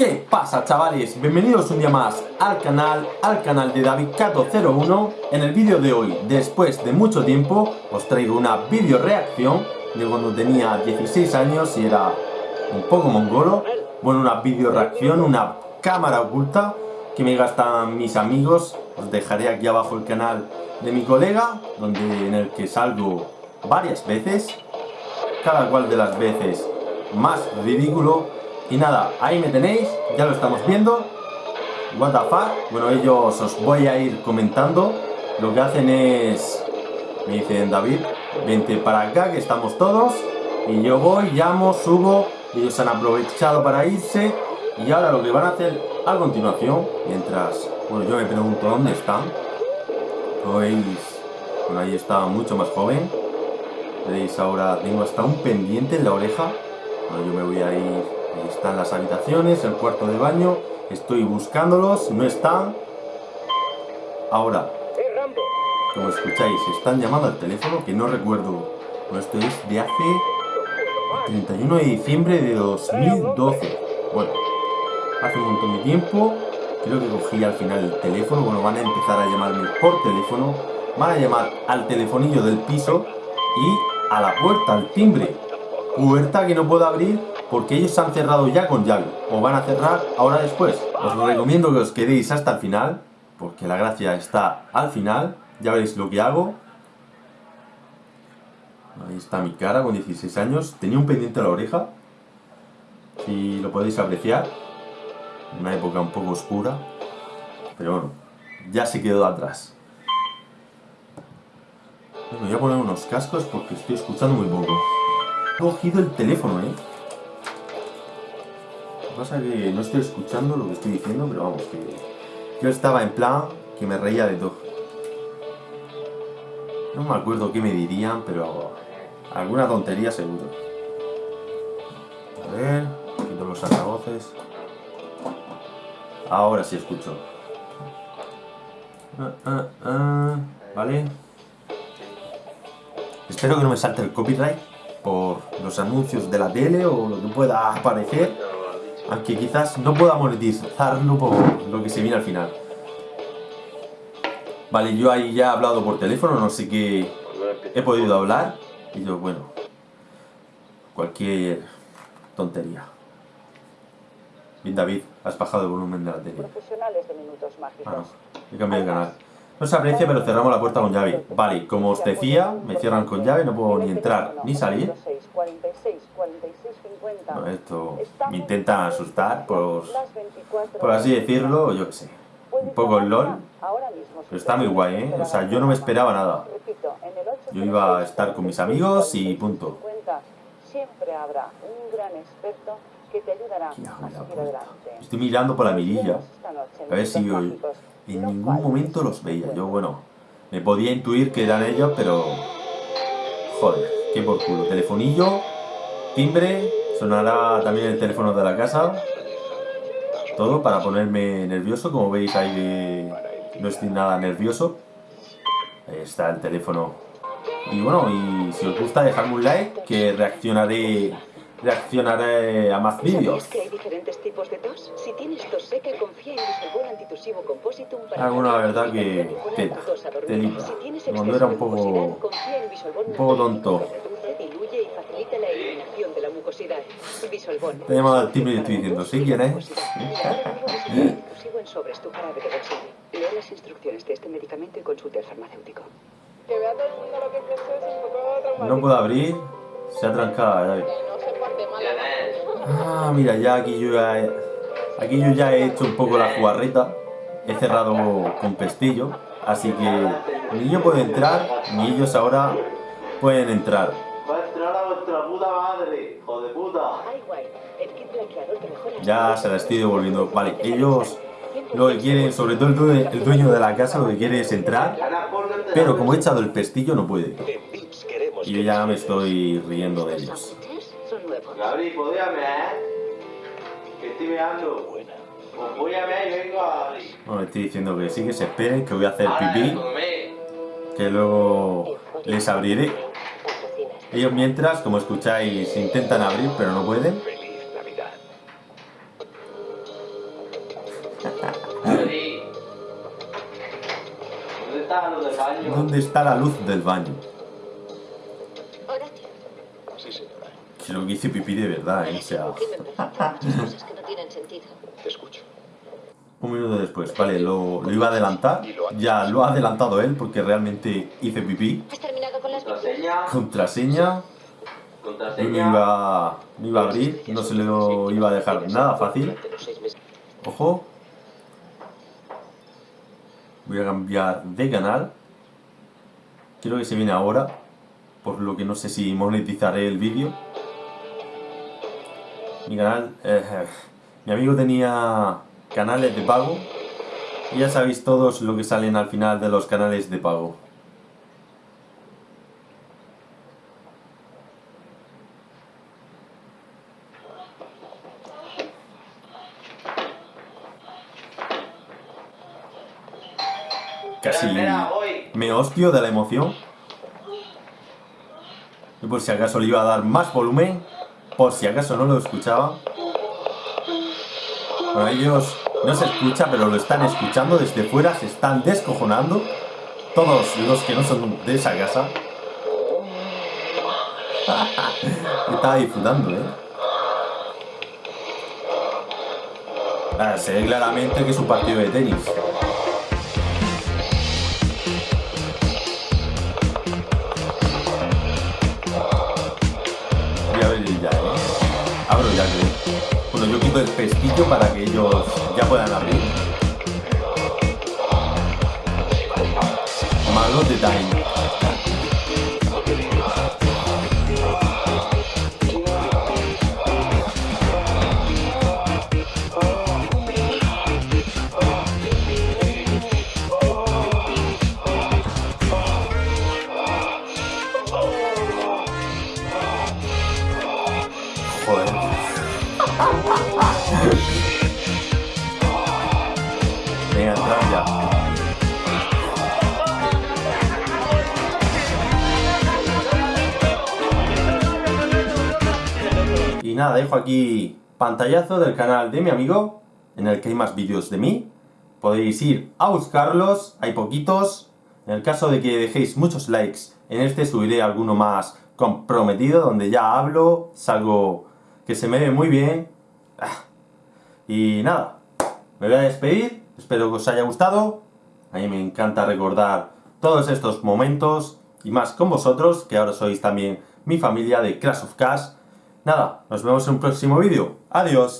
¿Qué pasa chavales? Bienvenidos un día más al canal, al canal de DavidCato01 En el vídeo de hoy, después de mucho tiempo, os traigo una video reacción de cuando tenía 16 años y era un poco mongolo. Bueno, una video reacción, una cámara oculta que me gastan mis amigos. Os dejaré aquí abajo el canal de mi colega, donde, en el que salgo varias veces Cada cual de las veces más ridículo y nada, ahí me tenéis, ya lo estamos viendo. What the fuck. Bueno, ellos os voy a ir comentando. Lo que hacen es... Me dicen David, vente para acá que estamos todos. Y yo voy, llamo, subo. Ellos han aprovechado para irse. Y ahora lo que van a hacer a continuación, mientras... Bueno, yo me pregunto dónde están. veis? Bueno, ahí está mucho más joven. Veis, ahora tengo hasta un pendiente en la oreja. Bueno, yo me voy a ir Ahí están las habitaciones, el cuarto de baño. Estoy buscándolos, no están. Ahora, como escucháis, están llamando al teléfono que no recuerdo. Bueno, esto es de hace 31 de diciembre de 2012. Bueno, hace un montón de tiempo. Creo que cogí al final el teléfono. Bueno, van a empezar a llamarme por teléfono. Van a llamar al telefonillo del piso y a la puerta, al timbre. Puerta que no puedo abrir porque ellos han cerrado ya con llave, o van a cerrar ahora después. Os recomiendo que os quedéis hasta el final, porque la gracia está al final, ya veréis lo que hago. Ahí está mi cara con 16 años, tenía un pendiente a la oreja, si lo podéis apreciar, una época un poco oscura, pero bueno, ya se quedó atrás. Me voy a poner unos cascos porque estoy escuchando muy poco. He cogido el teléfono, ¿eh? Pasa que no estoy escuchando lo que estoy diciendo, pero vamos, que yo estaba en plan que me reía de todo. No me acuerdo qué me dirían, pero alguna tontería seguro. A ver, quito los altavoces. Ahora sí escucho. Ah, ah, ah, vale. Espero que no me salte el copyright por los anuncios de la tele o lo que pueda aparecer aunque quizás no pueda monetizarlo por lo que se viene al final. Vale, yo ahí ya he hablado por teléfono, no sé qué he podido hablar. Y yo, bueno, cualquier tontería. Bien, David, has bajado el volumen de la tele. Profesionales de minutos mágicos. Ah, no, he cambiado de canal. No se aprecia, pero cerramos la puerta con llave. Vale, como os decía, me cierran con llave, no puedo ni entrar ni salir esto me intenta asustar, por, por así decirlo, yo qué sé. Un poco el LOL, pero está muy guay, ¿eh? O sea, yo no me esperaba nada. Yo iba a estar con mis amigos y punto. Siempre habrá un gran experto que te ayudará a. Estoy mirando por la mirilla, a ver si yo en ningún momento los veía. Yo, bueno, me podía intuir que eran ellos, pero... Joder, qué por culo. Telefonillo, timbre, Sonará también el teléfono de la casa. Todo para ponerme nervioso. Como veis ahí no estoy nada nervioso. Ahí está el teléfono. Y bueno, y si os gusta dejadme un like que reaccionaré reaccionaré a más vídeos. que hay diferentes tipos de tos? Si tienes tos seca, confía en antitusivo compositum para Alguna verdad que tela, telita. Cuando era un poco un poco tonto. Diluye y facilita la eliminación de la mucosidad. Bisolbón. Te he llamado al timbre y estoy diciendo, ¿sí quién es? Sigo en sobres tu jarabe de bolsillo. Lea las instrucciones de este medicamento y consulte al farmacéutico. Que vea todo el mundo lo que es un poco No puedo abrir. Se ha trancado, Ah, mira, ya aquí yo ya he, aquí yo ya he hecho un poco la jugarreta. He cerrado con pestillo. Así que ni yo puedo entrar, ni ellos ahora pueden entrar. Vuestra puta madre, hijo de puta. Ya se la estoy devolviendo. Vale, ellos lo que quieren, sobre todo el dueño de la casa, lo que quiere es entrar. Pero como he echado el pestillo, no puede. Y yo ya me estoy riendo de ellos. Gabri, podíame, ¿eh? Que estoy meando. Pues voy a ver y vengo a abrir. Bueno, estoy diciendo que sí, que se esperen, que voy a hacer pipí. Que luego les abriré. Ellos mientras, como escucháis, intentan abrir, pero no pueden. ¿Dónde está la luz del baño? Creo que hice pipí de verdad, ¿eh? O sea... Un minuto después, vale, lo, lo iba a adelantar. Ya lo ha adelantado él porque realmente hice pipí. ¿Has terminado con las Contraseña. Contraseña. No Contraseña. iba, no iba a abrir, no se lo iba a dejar nada fácil. Ojo. Voy a cambiar de canal. Quiero que se viene ahora. Por lo que no sé si monetizaré el vídeo. Mi canal... eh, mi amigo tenía canales de pago. Y ya sabéis todos lo que salen al final de los canales de pago. Casi me hostio de la emoción. Y por si acaso le iba a dar más volumen, por si acaso no lo escuchaba. Bueno, ellos no se escucha, pero lo están escuchando desde fuera, se están descojonando. Todos los que no son de esa casa. Estaba disfrutando, ¿eh? Ah, se ve claramente que es un partido de tenis. Yo quito el pestillo para que ellos ya puedan abrir. Malo de. Ya. Y nada, dejo aquí pantallazo del canal de mi amigo, en el que hay más vídeos de mí. Podéis ir a buscarlos, hay poquitos. En el caso de que dejéis muchos likes, en este subiré alguno más comprometido, donde ya hablo, salgo que se me ve muy bien. Ah. Y nada, me voy a despedir, espero que os haya gustado. A mí me encanta recordar todos estos momentos y más con vosotros, que ahora sois también mi familia de Clash of Cash. Nada, nos vemos en un próximo vídeo. Adiós.